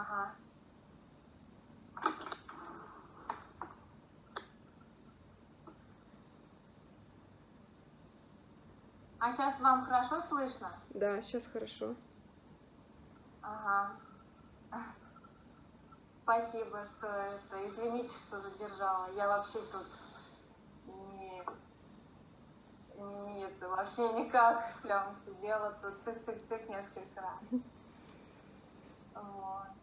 Ага. А сейчас вам хорошо слышно? Да, сейчас хорошо. Ага. Спасибо, что это. Извините, что задержала. Я вообще тут не, не это, вообще никак прям сидела тут тык-тык-тык несколько раз. Вот.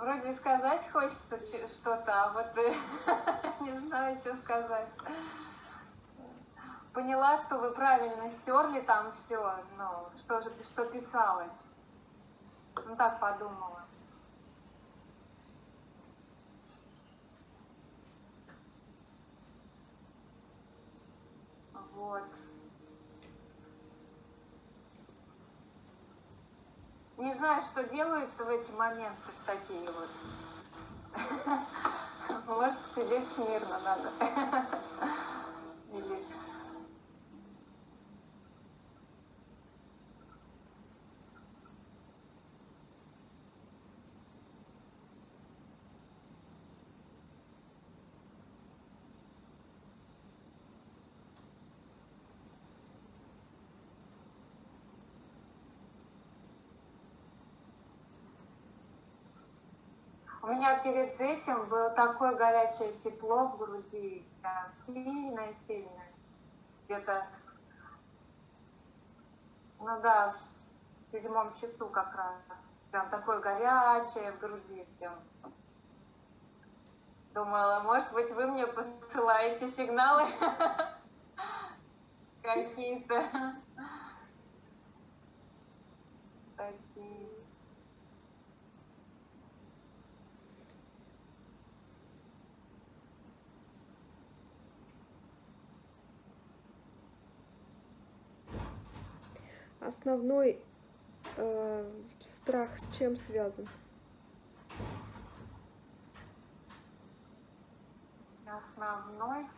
Вроде сказать хочется че- что-то, а вот э, не знаю, что сказать. Поняла, что вы правильно стерли там все, ну, что же, что писалось. Ну, так подумала. Вот. Не знаю, что делают в эти моменты такие вот. Может, сидеть смирно надо. Или... У меня перед этим было такое горячее тепло в груди, прям сильное-сильное. Где-то, ну да, в седьмом часу как раз. Прям такое горячее в груди. Прям. Думала, может быть, вы мне посылаете сигналы какие-то. Такие. Основной э, страх с чем связан? Основной. м,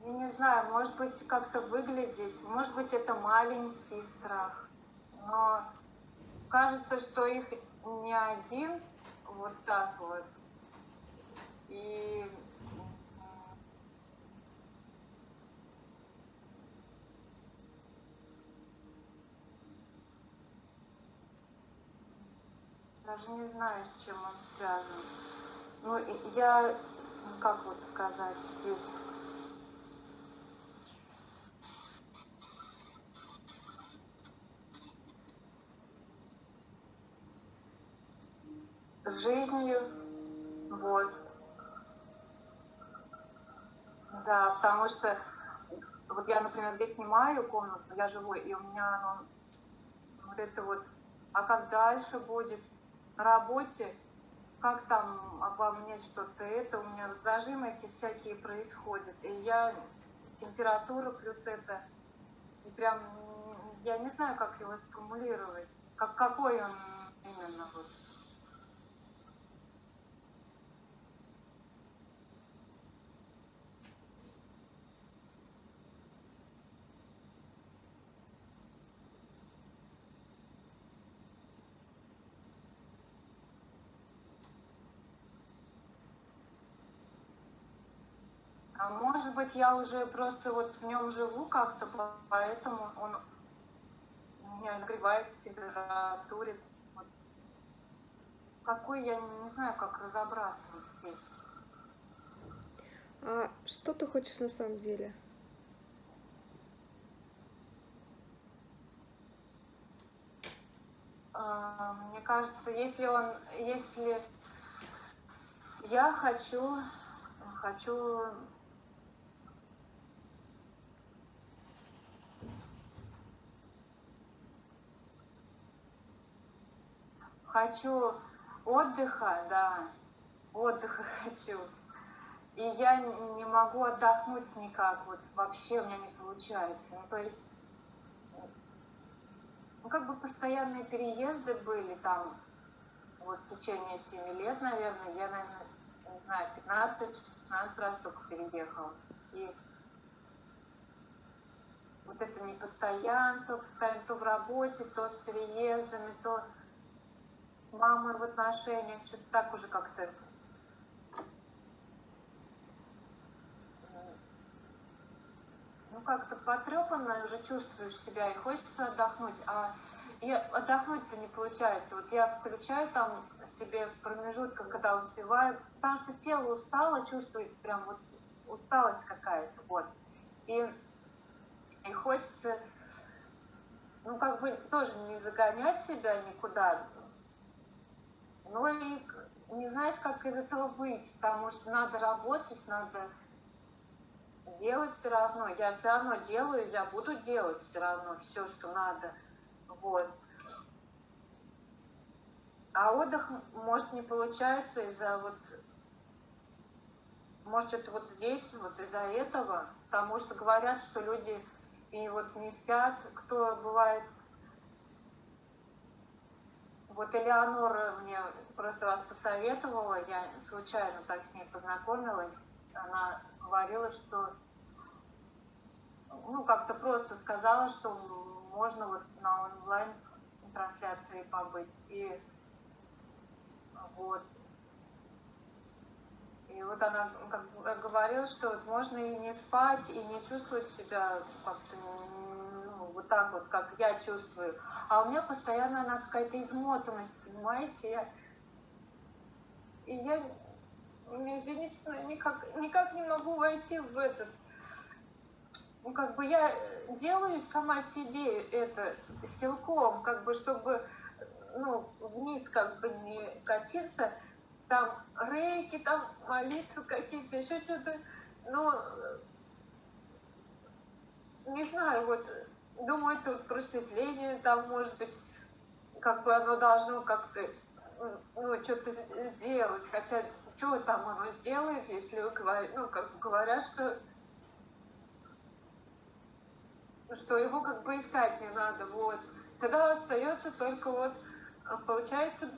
Я не знаю, может быть, как-то выглядеть, может быть, это маленький страх, но кажется, что их не один, вот так вот. И Даже не знаю, с чем он связан. Ну, я, ну, как вот сказать, здесь... С жизнью, вот. Да, потому что вот я, например, здесь снимаю комнату, я живу, и у меня оно, вот это вот, а как дальше будет на работе, как там обо мне что-то это, у меня зажимы эти всякие происходят, и я температура плюс это, и прям я не знаю, как его сформулировать, как какой он именно вот. А может быть, я уже просто вот в нем живу как-то, по- поэтому он меня нагревает в температуре. Вот. Какой, я не знаю, как разобраться вот здесь. А что ты хочешь на самом деле? А, Мне кажется, если он, если я хочу, хочу хочу отдыха, да, отдыха хочу. И я не могу отдохнуть никак, вот вообще у меня не получается. Ну, то есть, ну, как бы постоянные переезды были там, вот в течение 7 лет, наверное, я, наверное, не знаю, 15-16 раз только переехала. И вот это непостоянство, постоянно то в работе, то с переездами, то мамой в отношениях, что-то так уже как-то ну как-то потрепанно уже чувствуешь себя и хочется отдохнуть, а и отдохнуть-то не получается. Вот я включаю там себе в промежутках, когда успеваю, потому что тело устало, чувствуете прям вот усталость какая-то, вот. И, и хочется, ну как бы тоже не загонять себя никуда, но и не знаешь, как из этого выйти, потому что надо работать, надо делать все равно. Я все равно делаю, я буду делать все равно все, что надо. Вот. А отдых, может, не получается из-за вот, может, это вот здесь, вот из-за этого, потому что говорят, что люди и вот не спят, кто бывает вот Элеонора мне просто вас посоветовала, я случайно так с ней познакомилась. Она говорила, что ну, как-то просто сказала, что можно вот на онлайн трансляции побыть. И вот. И вот она как говорила, что можно и не спать, и не чувствовать себя как-то вот так вот, как я чувствую. А у меня постоянно она какая-то измотанность, понимаете? Я... И я, извините, никак, никак не могу войти в этот ну, как бы я делаю сама себе это силком, как бы, чтобы, ну, вниз как бы не катиться, там рейки, там молитвы какие-то, еще что-то, но не знаю, вот, думаю, вот просветление, там, может быть, как бы оно должно как-то, ну, что-то сделать, хотя, что там оно сделает, если вы говорите, ну, как говорят, что что его как бы искать не надо, вот. Тогда остается только вот, а, получается,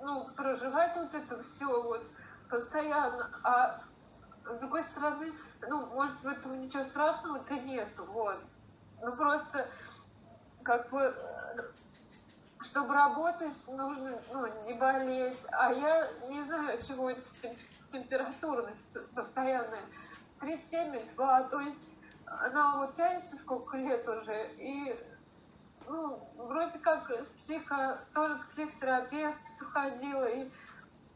ну, проживать вот это все вот постоянно, а с другой стороны, ну, может, в этом ничего страшного-то нету, вот. Ну, просто, как бы, чтобы работать, нужно, ну, не болеть, а я не знаю, чего температурность постоянная, 37,2, то есть она вот тянется сколько лет уже, и ну, вроде как с психо, тоже к психотерапевту ходила, и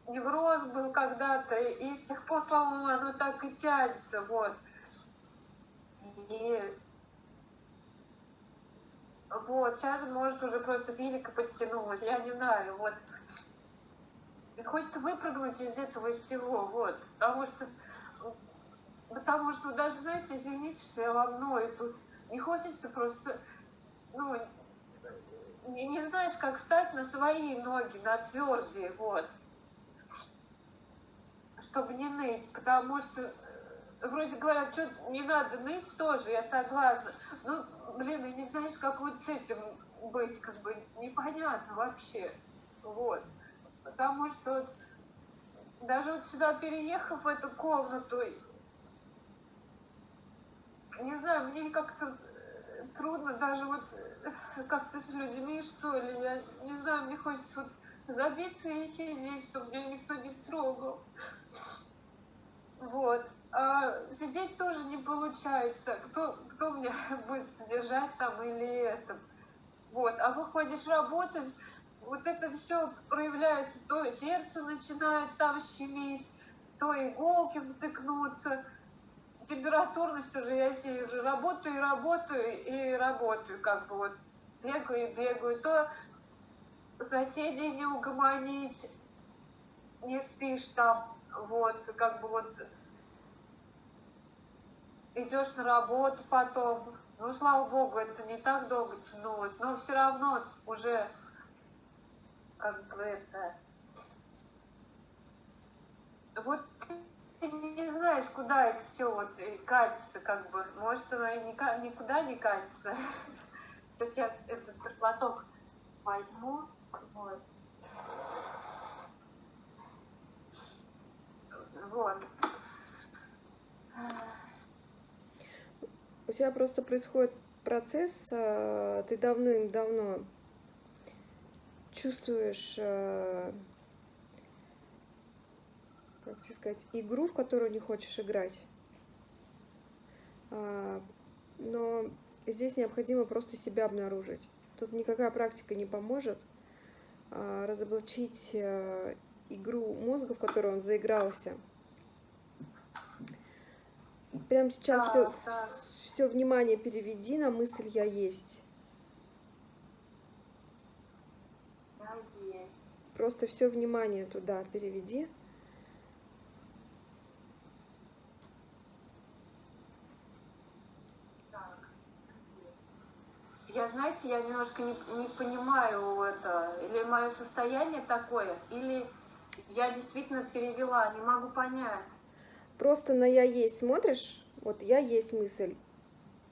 невроз был когда-то, и с тех пор, по-моему, оно так и тянется, вот. И вот, сейчас, может, уже просто физика подтянулась, я не знаю, вот. И хочется выпрыгнуть из этого всего, вот, потому что Потому что даже, знаете, извините, что я вам ною тут. Не хочется просто, ну, не, не знаешь, как стать на свои ноги, на твердые, вот. Чтобы не ныть, потому что э, вроде говорят, что не надо ныть тоже, я согласна. Ну, блин, и не знаешь, как вот с этим быть, как бы непонятно вообще. Вот. Потому что даже вот сюда переехав в эту комнату, не знаю, мне как-то трудно даже вот как-то с людьми, что ли, я не знаю, мне хочется вот забиться и сидеть, чтобы меня никто не трогал. Вот. А сидеть тоже не получается. Кто, кто меня будет содержать там или это. Вот. А выходишь работать, вот это все проявляется, то сердце начинает там щемить, то иголки втыкнуться, температурность уже, я с ней уже работаю и работаю и работаю, как бы вот бегаю и бегаю, то соседей не угомонить, не спишь там, вот, как бы вот идешь на работу потом, ну, слава богу, это не так долго тянулось, но все равно уже как бы это... Вот ты не знаешь, куда это все вот катится, как бы. Может, оно и никуда не катится. Кстати, я этот платок возьму. Вот. Вот. У тебя просто происходит процесс, э, ты давным-давно чувствуешь, э, как тебе сказать, игру, в которую не хочешь играть. А, Но здесь необходимо просто себя обнаружить. Тут никакая практика не поможет а, разоблачить э, игру мозга, в которую он заигрался. Прямо сейчас Да, все, да. Все внимание переведи на мысль «я есть». Я есть. Просто все внимание туда переведи. Так. Я, знаете, я немножко не, не понимаю это, или мое состояние такое, или я действительно перевела, не могу понять. Просто на «я есть» смотришь, вот «я есть» мысль,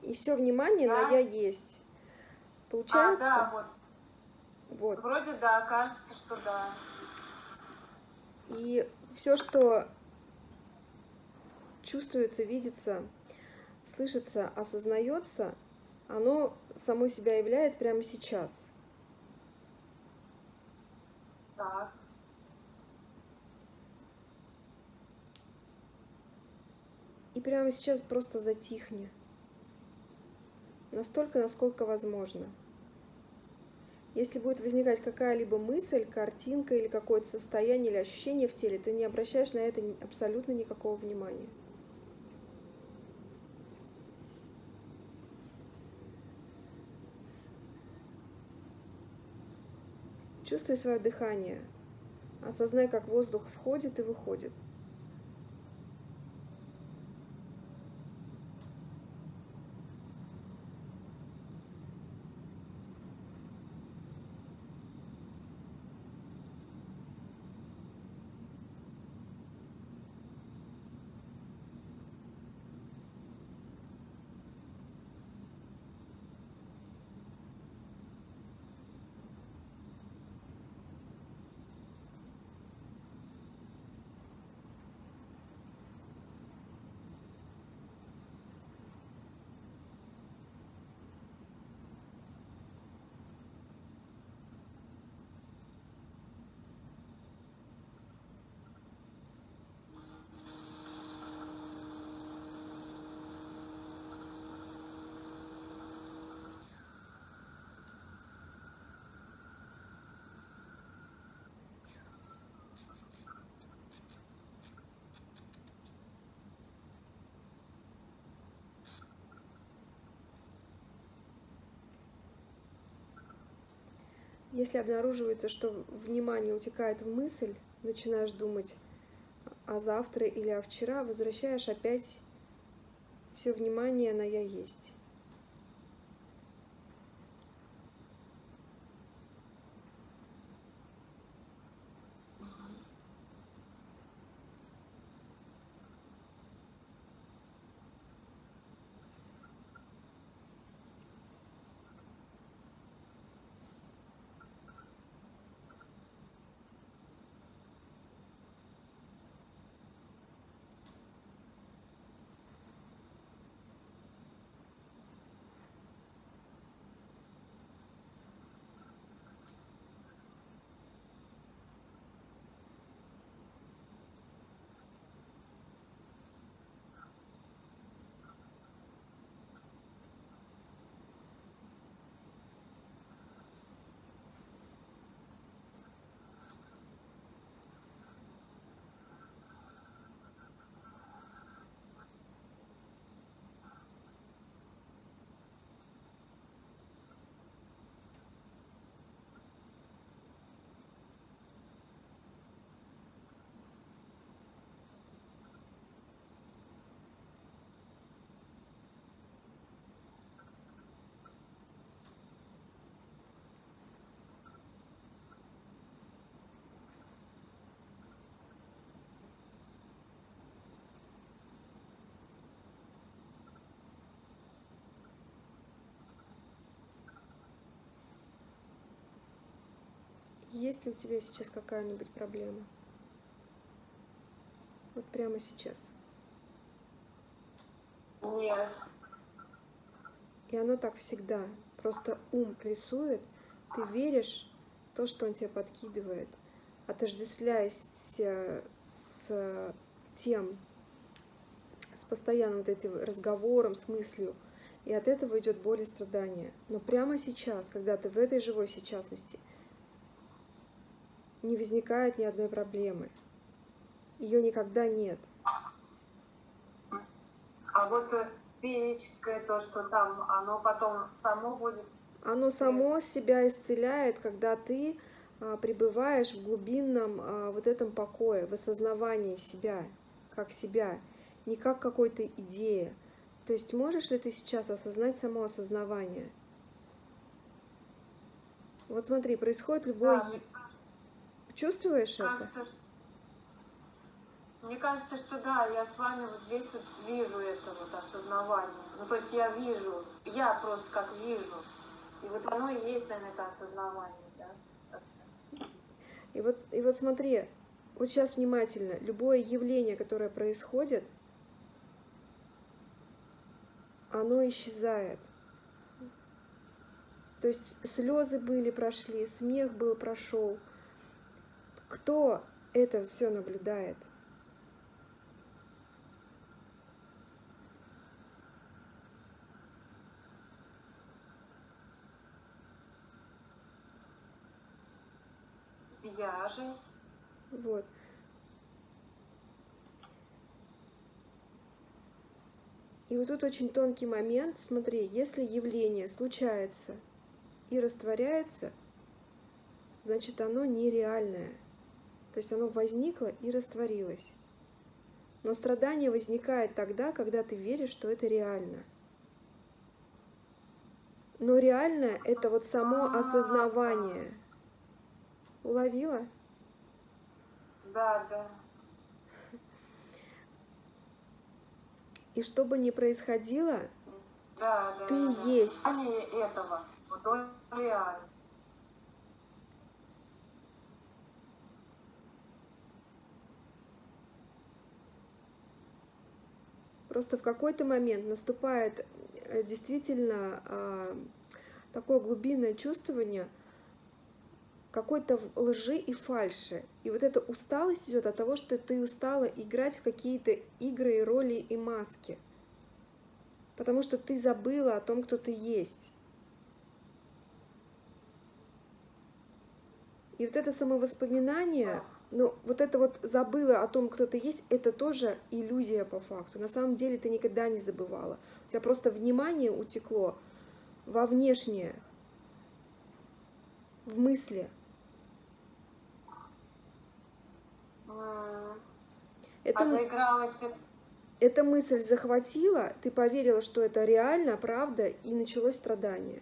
и все внимание на Да. «я есть». А, Получается? да, вот, Вот. вроде да, кажется, что да. И все, что чувствуется, видится, слышится, осознается, оно само себя являет прямо сейчас. Так. И прямо сейчас просто затихни. Настолько, насколько возможно. Если будет возникать какая-либо мысль, картинка или какое-то состояние или ощущение в теле, ты не обращаешь на это абсолютно никакого внимания. Чувствуй свое дыхание. Осознай, как воздух входит и выходит. Если обнаруживается, что внимание утекает в мысль, начинаешь думать о завтра или о вчера, возвращаешь опять все внимание на я есть. Есть ли у тебя сейчас какая-нибудь проблема? Вот прямо сейчас. Нет. И оно так всегда. Просто ум рисует, ты веришь в то, что он тебе подкидывает, отождествляясь с тем, с постоянным вот этим разговором, с мыслью, и от этого идет боль и страдания. Но прямо сейчас, когда ты в этой живой сейчасности, не возникает ни одной проблемы. Ее никогда нет. А вот э, физическое, то, что там, оно потом само будет... Оно само себя исцеляет, когда ты а, пребываешь в глубинном а, вот этом покое, в осознавании себя, как себя, не как какой-то идеи. То есть можешь ли ты сейчас осознать само осознавание? Вот смотри, происходит любое... Да. Чувствуешь Кажется, это? Мне кажется, что да, я с вами вот здесь вот вижу это вот осознавание. Ну, то есть я вижу, я просто как вижу. И вот оно и есть, наверное, это осознавание, да? И вот, и вот смотри, вот сейчас внимательно, любое явление, которое происходит, оно исчезает. То есть слезы были, прошли, смех был, прошел. Кто это все наблюдает? Я же. Вот. И вот тут очень тонкий момент. Смотри, если явление случается и растворяется, значит оно нереальное. То есть оно возникло и растворилось. Но страдание возникает тогда, когда ты веришь, что это реально. Но реальное – это вот само осознавание. Уловила? Да, да. И что бы ни происходило, Да, да. ты да. есть. А не этого. Вот он реально. Просто в какой-то момент наступает э, действительно а, такое глубинное чувствование какой-то лжи и фальши. И вот эта усталость идет от того, что ты устала играть в какие-то игры и роли и маски. Потому что ты забыла о том, кто ты есть. И вот это самовоспоминание, ну, вот это вот забыла о том, кто ты есть, это тоже иллюзия по факту. На самом деле ты никогда не забывала. У тебя просто внимание утекло во внешнее, в мысли. М. Это, А эта мысль захватила, ты поверила, что это реально, правда, и началось страдание.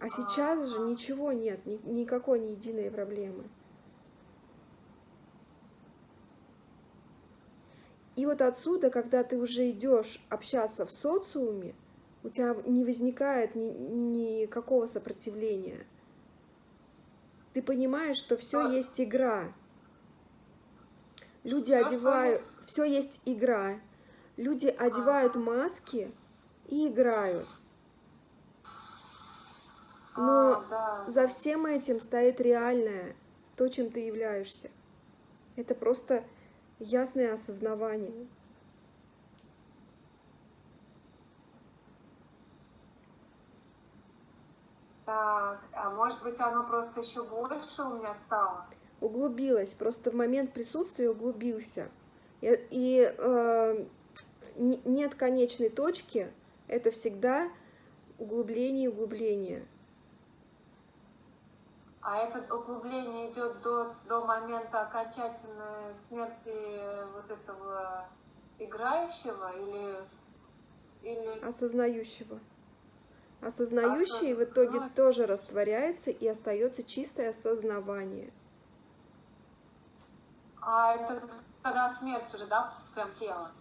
А сейчас же ничего нет, ни- никакой ни единой проблемы. И вот отсюда, когда ты уже идешь общаться в социуме, у тебя не возникает ни- никакого сопротивления. Ты понимаешь, что все А. есть игра. Люди что одевают, все есть игра. Люди одевают маски и играют. Но А, да. за всем этим стоит реальное, то, чем ты являешься. Это просто ясное осознавание. Так, а может быть оно просто еще больше у меня стало? Углубилась, просто в момент присутствия углубился. И, и, э, не- нет конечной точки, это всегда углубление и углубление. А это углубление идет до, до момента окончательной смерти вот этого играющего или, или осознающего. Осознающий в итоге Осознавать. тоже растворяется и остается чистое осознавание. а это тогда смерть уже, да, прям тело?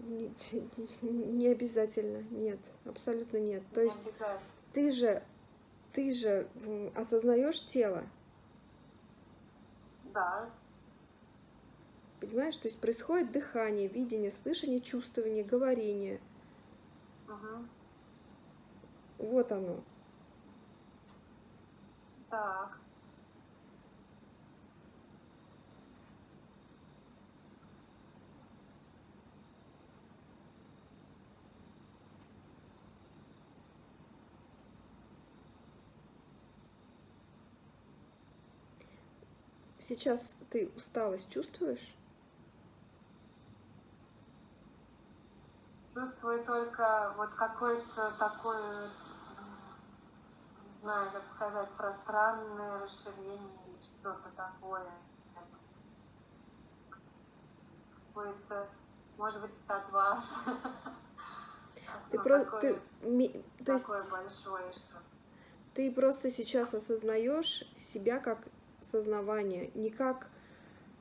Не, не обязательно, нет, абсолютно нет. То есть Обязательно. ты же, ты же осознаешь тело. Да. Понимаешь, то есть происходит дыхание, видение, слышание, чувствование, говорение. Угу. Вот оно. Так. Сейчас ты усталость чувствуешь? Чувствую только вот какой-то такой, не знаю, как сказать, пространное расширение или что-то такое. Какой-то, может быть, от вас. Ты ну, просто, ты, ми, то есть, большое, что ты просто сейчас осознаешь себя как сознавание, не как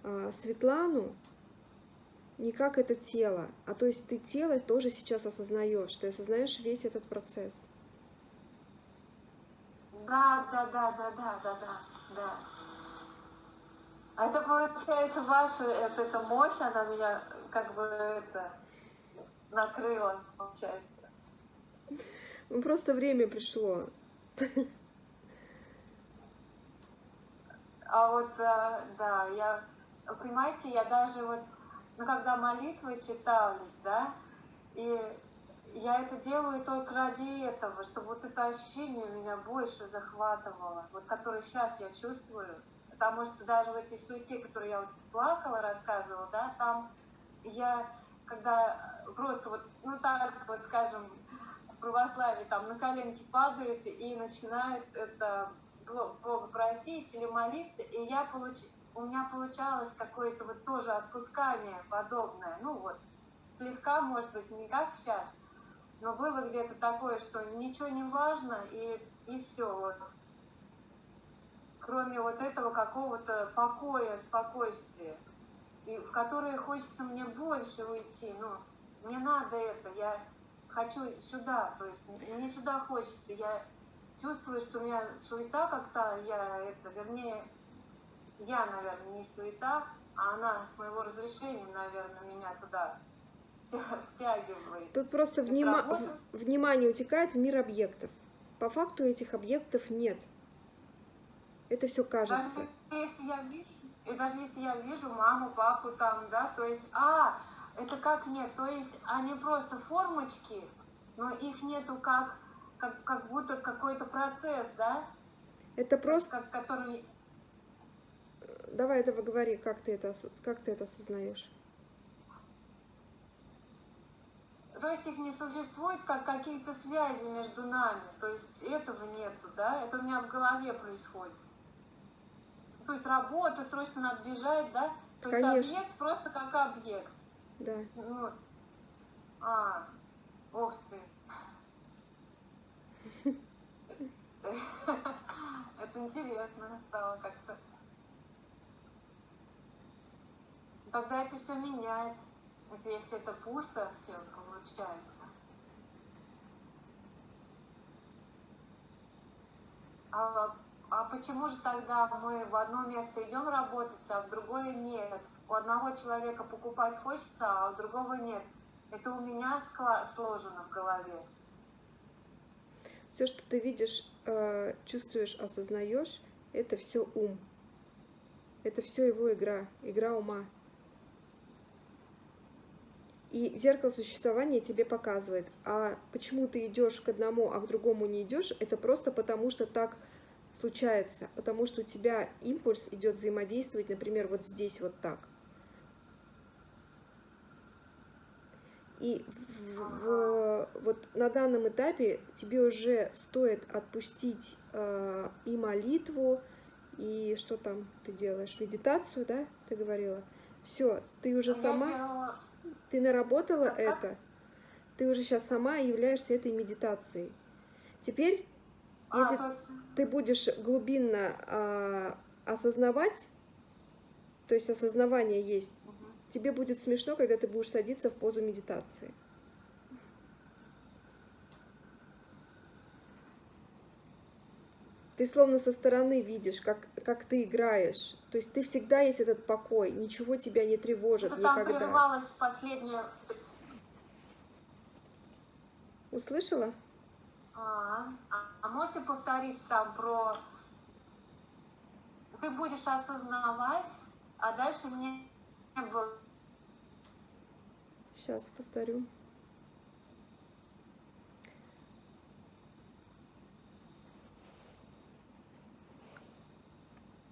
э, Светлану, не как это тело, а то есть ты тело тоже сейчас осознаешь, ты осознаешь весь этот процесс. Да, да, да, да, да, да, да, да. А это получается ваша, это, эта мощь, она меня как бы это накрыла, получается. Ну, просто время пришло. А вот, э, да, я, понимаете, я даже вот, ну, когда молитвы читались, да, и я это делаю только ради этого, чтобы вот это ощущение меня больше захватывало, вот которое сейчас я чувствую, потому что даже в этой суете, которую я вот плакала, рассказывала, да, там я, когда просто вот, ну так вот, скажем, в православии там на коленки падают и начинают это Бога просить или молиться, и я получ... у меня получалось какое-то вот тоже отпускание подобное, ну вот, слегка, может быть, не как сейчас, но было где-то такое, что ничего не важно, и, и все, вот. Кроме вот этого какого-то покоя, спокойствия, и в которое хочется мне больше уйти, ну, мне надо это, я хочу сюда, то есть мне сюда хочется, я чувствую, что у меня суета как-то, я это, вернее, я, наверное, не суета, а она с моего разрешения, наверное, меня туда втягивает. Тут просто внима внимание утекает в мир объектов. По факту этих объектов нет. Это все кажется. Даже если я вижу, и даже если я вижу маму, папу там, да, то есть, а, это как нет, то есть они просто формочки, но их нету как как, как будто какой-то процесс, да? Это просто... Как, который... Давай это говори, как ты это, как ты это осознаешь? То есть их не существует как какие-то связи между нами, то есть этого нету, да? Это у меня в голове происходит. То есть работа, срочно надо бежать, да? То Конечно. есть объект просто как объект. Да. Вот. А, ох ты. Это интересно стало как-то. Тогда это все меняет. Это если это пусто, все получается. А, а почему же тогда мы в одно место идем работать, а в другое нет? У одного человека покупать хочется, а у другого нет. Это у меня сложено в голове. Все, что ты видишь, э, чувствуешь, осознаешь, это все ум. Это все его игра, игра ума. И зеркало существования тебе показывает, а почему ты идешь к одному, а к другому не идешь, это просто потому, что так случается, потому что у тебя импульс идет взаимодействовать, например, вот здесь вот так. И в, вот на данном этапе тебе уже стоит отпустить э, и молитву, и что там ты делаешь, медитацию, да, ты говорила? Все, ты уже сама, ты наработала это, ты уже сейчас сама являешься этой медитацией. Теперь, а, если ты будешь глубинно э, осознавать, то есть осознавание есть, тебе будет смешно, когда ты будешь садиться в позу медитации. Ты словно со стороны видишь, как, как ты играешь. То есть ты всегда есть этот покой, ничего тебя не тревожит там никогда. прервалось последнее... Услышала? А, а, а можете повторить там про... Ты будешь осознавать, а дальше не было... Сейчас повторю.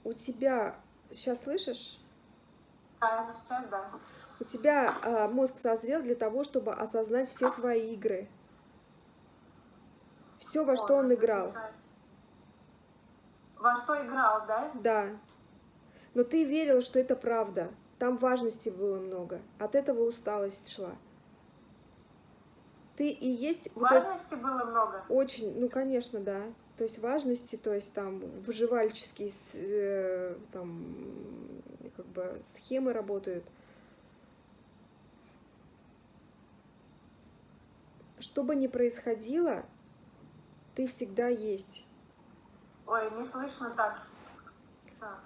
У тебя, сейчас слышишь? А, сейчас, да. У тебя а, мозг созрел для того, чтобы осознать все свои игры. Все, во что он играл. Во что играл, да? Да. Но ты верила, что это правда. Там важности было много. От этого усталость шла. Ты и есть вот это- Важности было много. очень, ну конечно, да. То есть важности, то есть там выживальческие э, там как бы схемы работают. Что бы ни происходило, ты всегда есть. Ой, не слышно так. Так.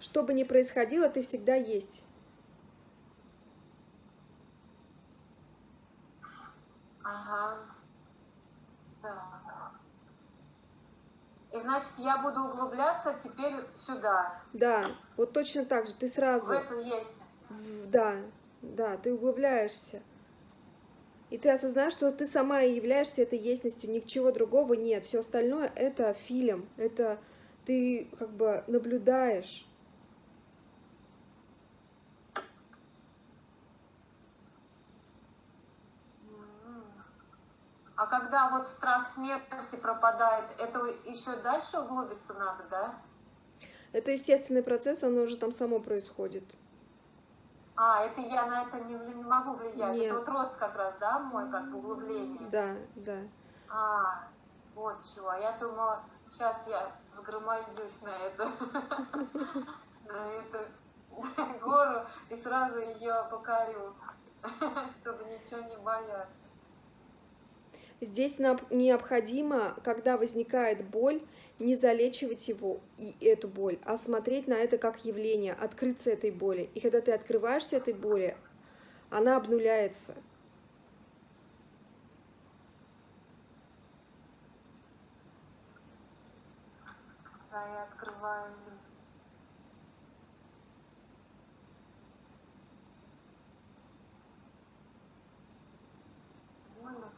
Что бы ни происходило, ты всегда есть. Ага. Так. И значит, я буду углубляться теперь сюда, Да, вот точно так же. Ты сразу, в эту есть. в- да, да, ты углубляешься. И ты осознаешь, что ты сама и являешься этой естностью, ничего другого нет. Все остальное это фильм, это ты как бы наблюдаешь. А когда вот страх смерти пропадает, это еще дальше углубиться надо, да? Это естественный процесс, оно уже там само происходит. А, это я на это не, не могу влиять. Нет. Это вот рост как раз, да, мой, как бы углубление. Да, да. А, вот чего. А я думала, сейчас я сгромоздюсь на эту, на эту гору и сразу ее покорю, чтобы ничего не бояться. Здесь нам необходимо, когда возникает боль, не залечивать его и эту боль, а смотреть на это как явление, открыться этой боли. И когда ты открываешься этой боли, она обнуляется. Да, я открываю. Можно?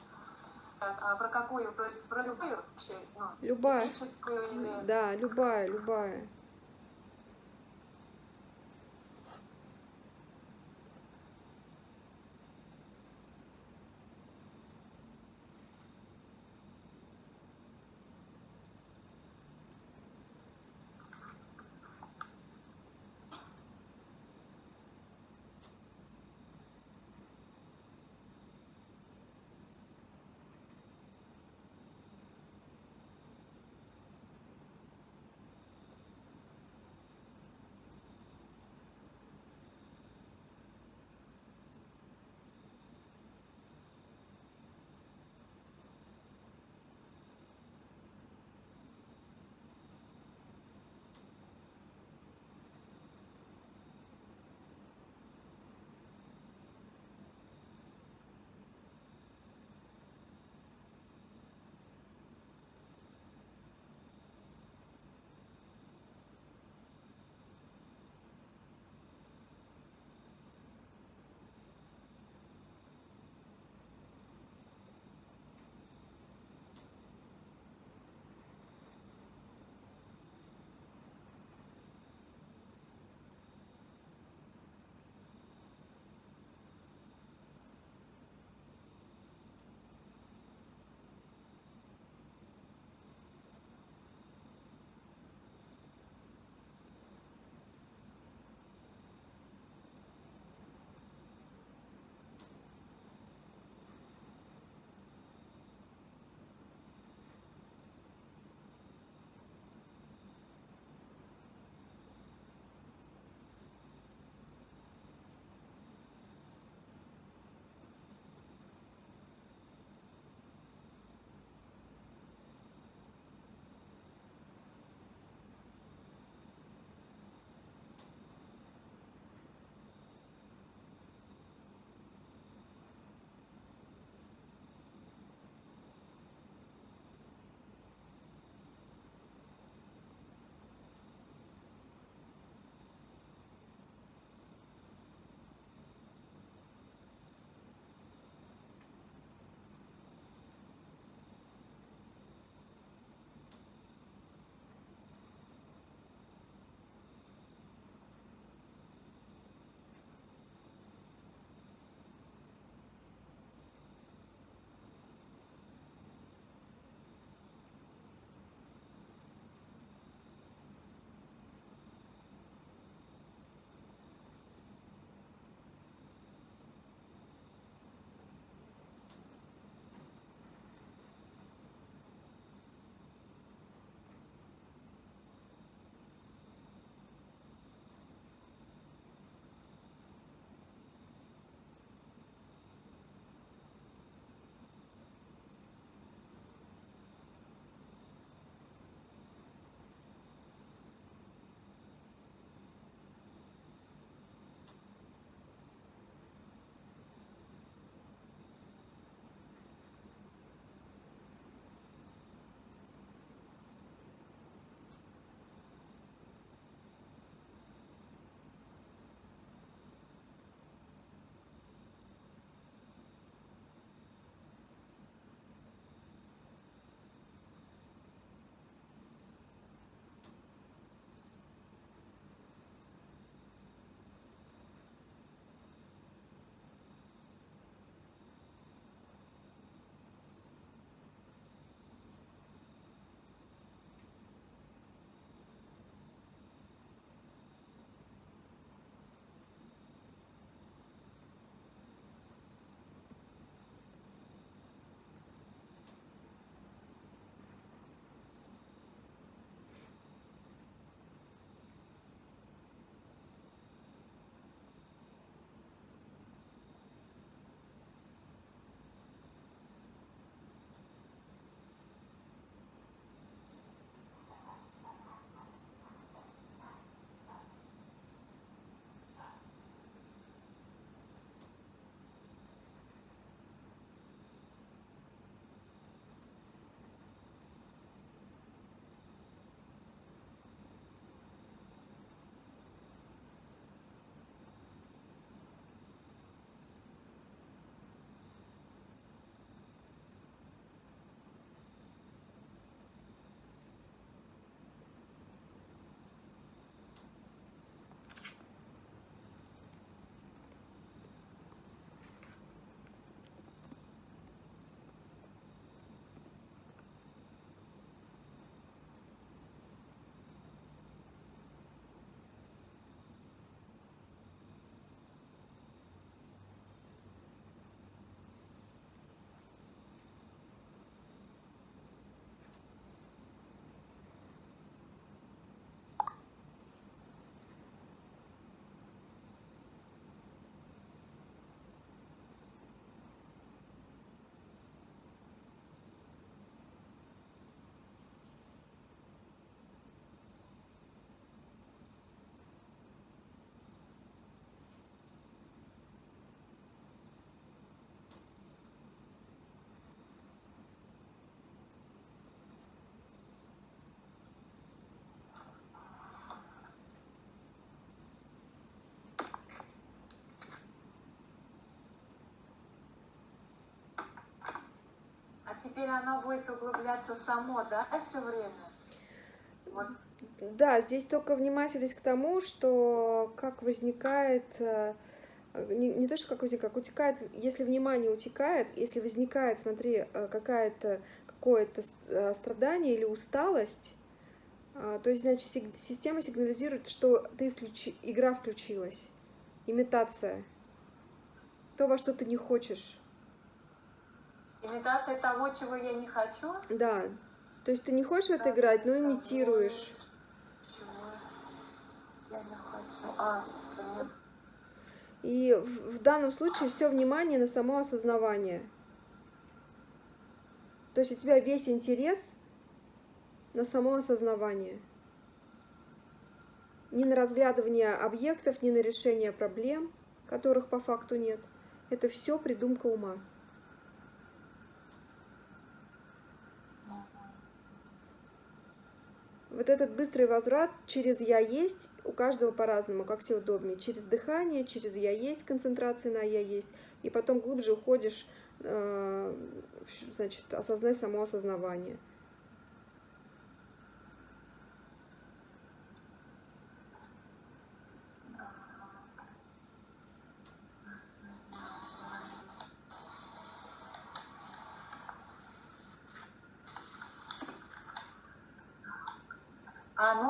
Сейчас, А про какую? То есть про любую? Ну, Любая. или... Да, любая, любая. Теперь оно будет углубляться само, да, все время? Да, здесь только внимательность к тому, что как возникает, э, не, не то, что как возникает, как утекает, если внимание утекает, если возникает, смотри, э, какая-то какое-то э, страдание или усталость, то есть, значит, система сигнализирует, что ты включи, игра включилась, имитация, то, во что ты не хочешь. Имитация того, чего я не хочу? Да. То есть ты не хочешь в это играть, но имитируешь. Я не хочу. А, и в, в данном случае все внимание на само осознавание. То есть у тебя весь интерес на само осознавание. Не на разглядывание объектов, не на решение проблем, которых по факту нет. Это все придумка ума. Вот этот быстрый возврат через «я есть» у каждого по-разному, как тебе удобнее. Через дыхание, через «я есть», концентрация на «я есть», и потом глубже уходишь, э, значит, осознай само осознавание.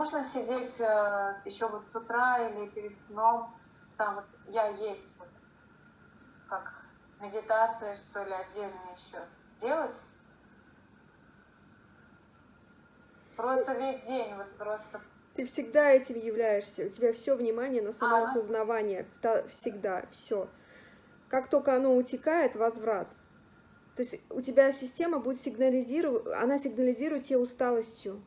А нужно сидеть э, еще вот с утра или перед сном, там вот я есть, вот, как медитация, что ли, отдельно еще делать? Просто весь день, вот просто... Ты всегда этим являешься, у тебя все внимание на самоосознавание, а, всегда, все. Как только оно утекает, возврат. То есть у тебя система будет сигнализировать, она сигнализирует тебе усталостью.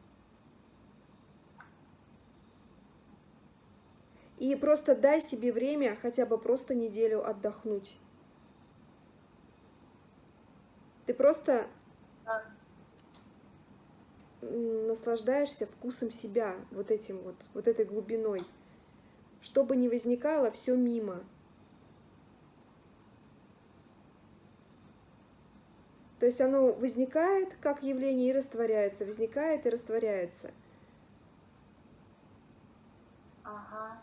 И просто дай себе время хотя бы просто неделю отдохнуть. Ты просто наслаждаешься вкусом себя, вот этим вот, вот этой глубиной. Что бы ни возникало, все мимо. То есть оно возникает как явление и растворяется, возникает и растворяется. Ага.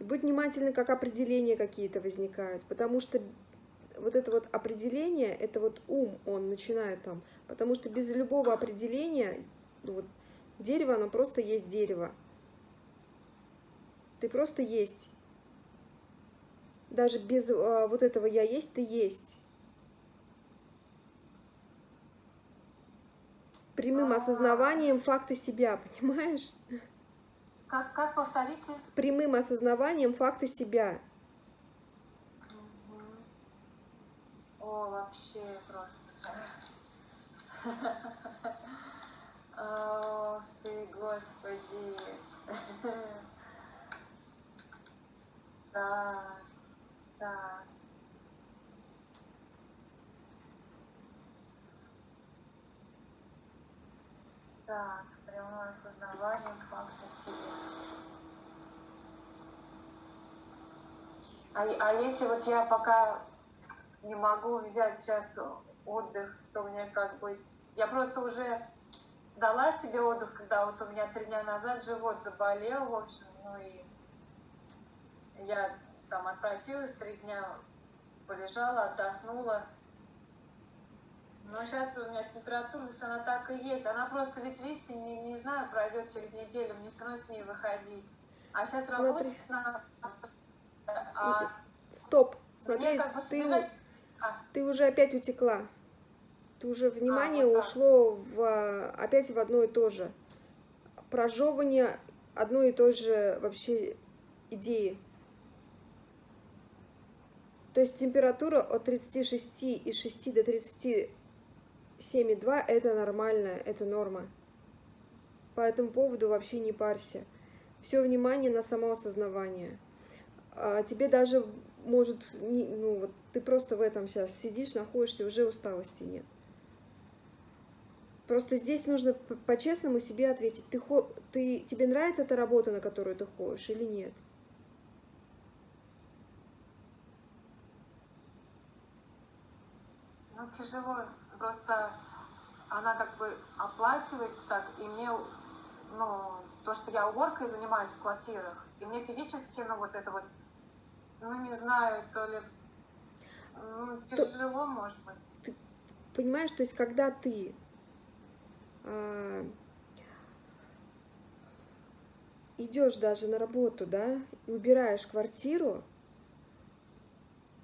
Будь внимательны, как определения какие-то возникают, потому что вот это вот определение, это вот ум, он начинает там, потому что без любого определения, ну вот, дерево, оно просто есть дерево. Ты просто есть. Даже без а, вот этого «я есть», ты есть. Прямым осознаванием факта себя, понимаешь? Как, как повторите? Прямым осознаванием факта себя. Угу. О, вообще просто. О, ты, Господи. Так, так. Так, прямое осознавание факта А, а если вот я пока не могу взять сейчас отдых, то у меня как бы... Я просто уже дала себе отдых, когда вот у меня три дня назад живот заболел, в общем, ну и я там отпросилась, три дня полежала, отдохнула. Но сейчас у меня температурность, она так и есть. Она просто, ведь видите, не, не знаю, пройдет через неделю, мне все равно с ней выходить. А сейчас Смотри. работать надо а Стоп, смотри, как бы ты, а. ты уже опять утекла. Ты уже внимание а, вот ушло в, опять в одно и то же. Прожевывание одной и той же вообще идеи. То есть температура от 36,6 до 7,2 это нормально, это норма. По этому поводу вообще не парься. Все внимание на самоосознавание. А тебе даже может, ну вот ты просто в этом сейчас сидишь, находишься, уже усталости нет. Просто здесь нужно по-честному себе ответить, ты, ты, тебе нравится эта работа, на которую ты ходишь или нет? Ну, тяжело Просто она как бы оплачивается так, и мне, ну, то, что я уборкой занимаюсь в квартирах, и мне физически, ну, вот это вот, ну, не знаю, то ли ну, тяжело, может быть. Ты понимаешь, то есть, когда ты а, идешь даже на работу, да, и убираешь квартиру,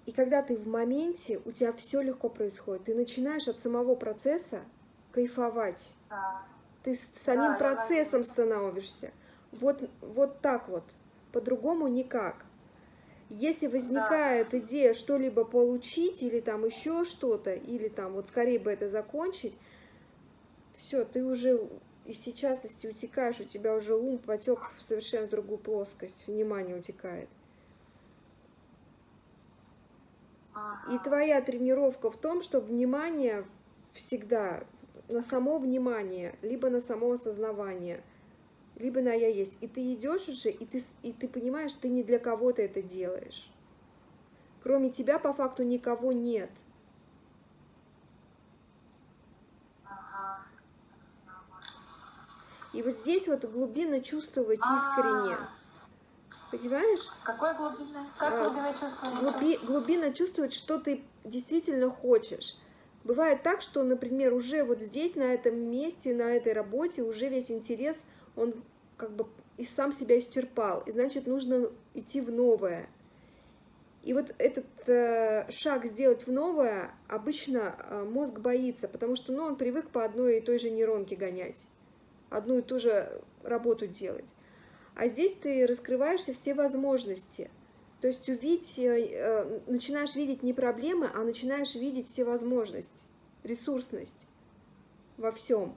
и когда ты в моменте, у тебя все легко происходит. Ты начинаешь от самого процесса кайфовать. Да. Ты с самим Да, процессом знаю. становишься. Вот, вот так вот. По-другому никак. Если возникает идея что-либо получить, или там еще что-то, или там вот скорее бы это закончить, все, ты уже из частности утекаешь, у тебя уже ум потек в совершенно другую плоскость, внимание утекает. Ага. И твоя тренировка в том, чтобы внимание всегда на само внимание, либо на само осознавание, либо на я есть. И ты идешь уже, и ты, и ты понимаешь, ты не для кого-то это делаешь. Кроме тебя по факту никого нет. И вот здесь вот глубинно чувствовать искренне. Понимаешь? Какое глубинное? Как А, глубинное чувство? Глуби, глубинно чувствовать, что ты действительно хочешь. Бывает так, что, например, уже вот здесь, на этом месте, на этой работе, уже весь интерес, он как бы и сам себя исчерпал. И значит, нужно идти в новое. И вот этот э, шаг сделать в новое обычно э, мозг боится, потому что ну, он привык по одной и той же нейронке гонять, одну и ту же работу делать. А здесь ты раскрываешься все возможности. То есть увидеть, э, э, начинаешь видеть не проблемы, а начинаешь видеть все возможности, ресурсность во всем.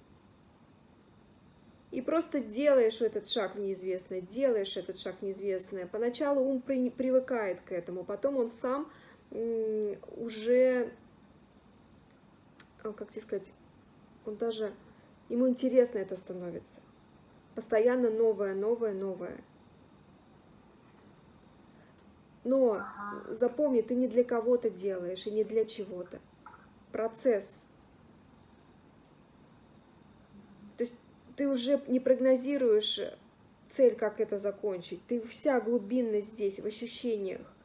И просто делаешь этот шаг в неизвестное, делаешь этот шаг в неизвестное. Поначалу ум при- привыкает к этому, потом он сам уже, а, как тебе сказать, он даже, ему интересно это становится. Постоянно новое, новое, новое. Но Ага. запомни, ты не для кого-то делаешь и не для чего-то. Процесс. То есть ты уже не прогнозируешь цель, как это закончить. Ты вся глубинно здесь, в ощущениях.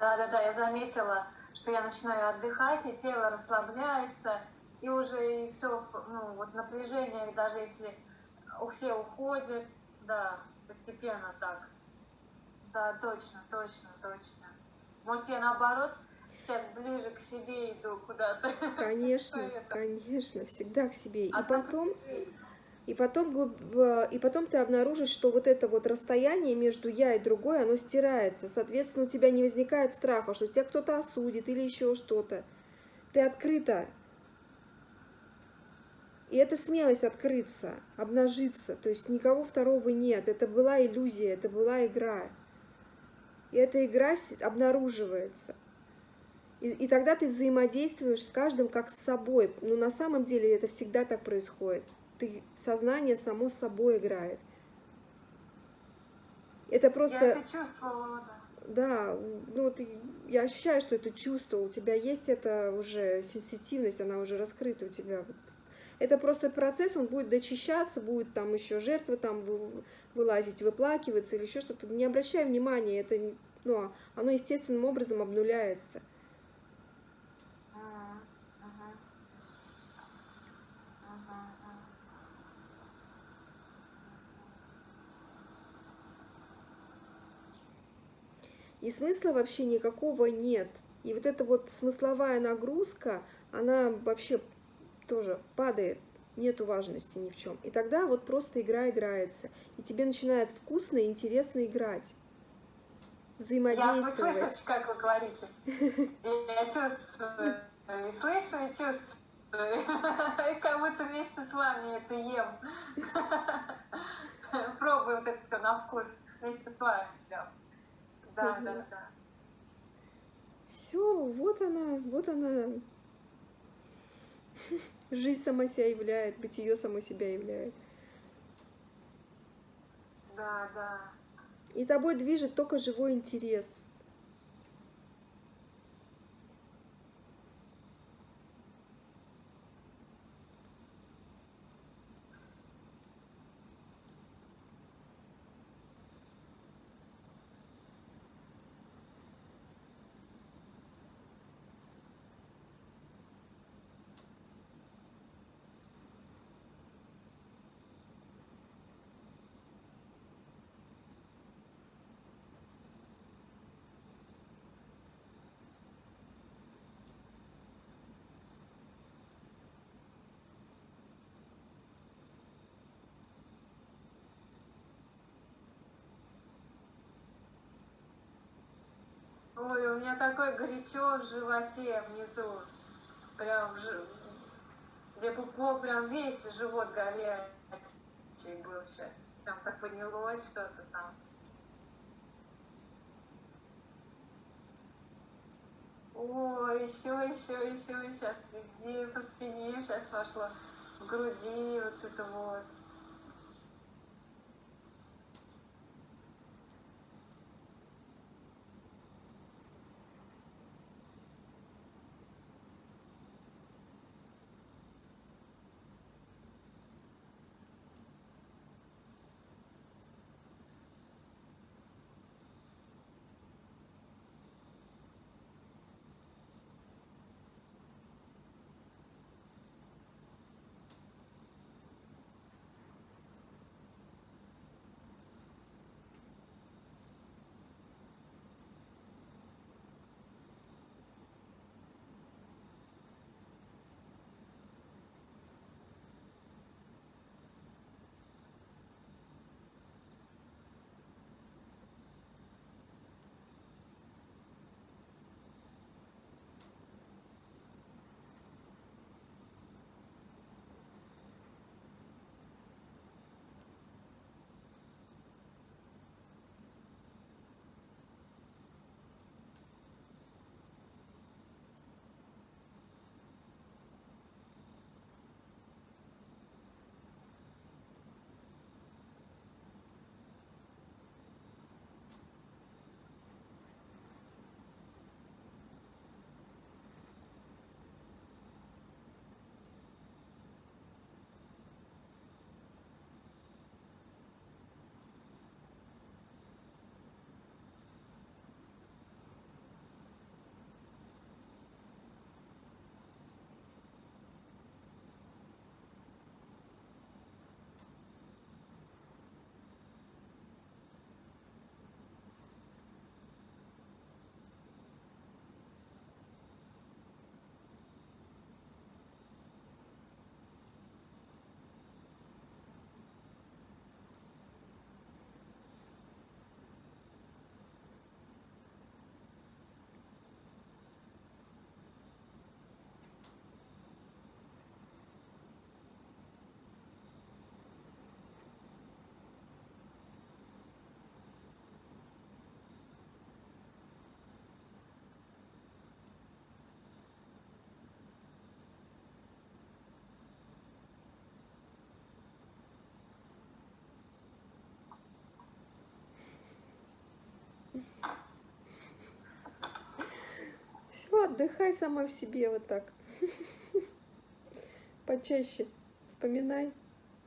Да, да, да, я заметила, что я начинаю отдыхать, и тело расслабляется, и уже и все, ну, вот напряжение, даже если все уходит, да, постепенно так. Да, точно, точно, точно. Может, я наоборот сейчас ближе к себе иду куда-то. Конечно, конечно, всегда к себе. И А так- потом, и потом, э, и потом ты обнаружишь, что вот это вот расстояние между я и другой, оно стирается. Соответственно, у тебя не возникает страха, что тебя кто-то осудит или еще что-то. Ты открыта. И это смелость открыться, обнажиться. То есть никого второго нет. Это была иллюзия, это была игра. И эта игра обнаруживается. И, и тогда ты взаимодействуешь с каждым как с собой. Но на самом деле это всегда так происходит. Ты, сознание само с собой играет. Это просто... Я это чувствовала, да. Да, ну ты, я ощущаю, что это чувство, у тебя есть это уже сенситивность, она уже раскрыта у тебя. Это просто процесс, он будет дочищаться, будет там еще жертва там вы- вылазить, выплакиваться или еще что-то. Не обращай внимания, это, ну, оно естественным образом обнуляется. Мгм. И смысла вообще никакого нет. И вот эта вот смысловая нагрузка, она вообще тоже падает, нету важности ни в чем. И тогда вот просто игра играется. И тебе начинает вкусно и интересно играть. Я Взаимодействовать. слышите, как вы говорите? Я чувствую, и слышу, и чувствую. И как будто вместе с вами это ем. Пробую вот это все на вкус вместе с вами. Да, да, да. Все, вот она, вот она. Жизнь сама себя являет, бытие само себя являет. Да, да. И тобой движет только живой интерес. У меня такое горячо в животе внизу. Прям, в жи- где пупок прям весь живот горячий был сейчас. Там так поднялось что-то там. Ой, еще, еще, еще, сейчас везде, по спине сейчас пошло, в груди вот это вот. Отдыхай сама в себе вот так. Почаще вспоминай.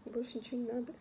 Больше ничего не надо.